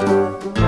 Música